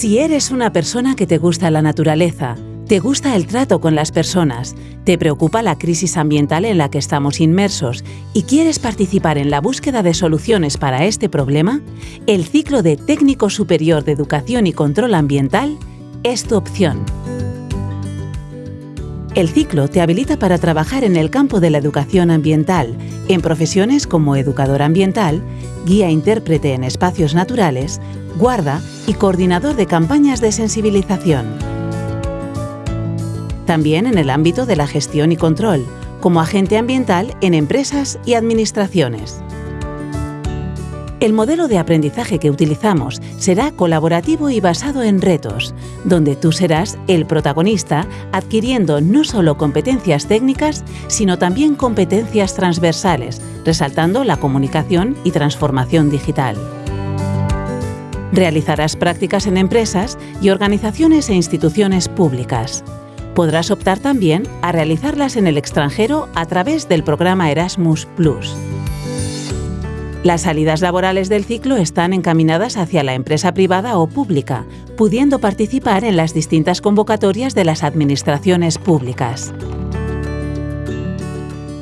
Si eres una persona que te gusta la naturaleza, te gusta el trato con las personas, te preocupa la crisis ambiental en la que estamos inmersos y quieres participar en la búsqueda de soluciones para este problema, el ciclo de Técnico Superior de Educación y Control Ambiental es tu opción. El ciclo te habilita para trabajar en el campo de la educación ambiental, en profesiones como educador ambiental, guía intérprete en espacios naturales, guarda y coordinador de campañas de sensibilización. También en el ámbito de la gestión y control, como agente ambiental en empresas y administraciones. El modelo de aprendizaje que utilizamos será colaborativo y basado en retos, donde tú serás el protagonista adquiriendo no solo competencias técnicas, sino también competencias transversales, resaltando la comunicación y transformación digital. Realizarás prácticas en empresas y organizaciones e instituciones públicas. Podrás optar también a realizarlas en el extranjero a través del programa Erasmus ⁇ las salidas laborales del ciclo están encaminadas hacia la empresa privada o pública, pudiendo participar en las distintas convocatorias de las administraciones públicas.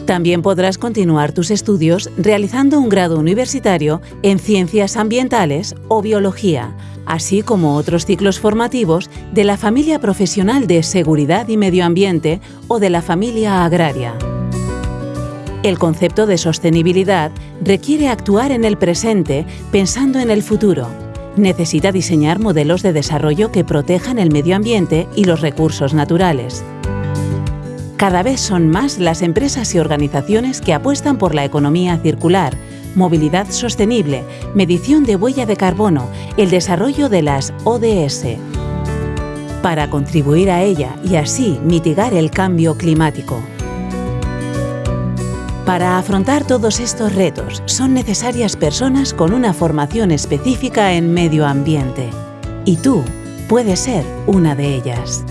También podrás continuar tus estudios realizando un grado universitario en Ciencias Ambientales o Biología, así como otros ciclos formativos de la familia profesional de Seguridad y Medio Ambiente o de la familia agraria. El concepto de sostenibilidad requiere actuar en el presente pensando en el futuro. Necesita diseñar modelos de desarrollo que protejan el medio ambiente y los recursos naturales. Cada vez son más las empresas y organizaciones que apuestan por la economía circular, movilidad sostenible, medición de huella de carbono, el desarrollo de las ODS. Para contribuir a ella y así mitigar el cambio climático. Para afrontar todos estos retos son necesarias personas con una formación específica en medio ambiente. Y tú puedes ser una de ellas.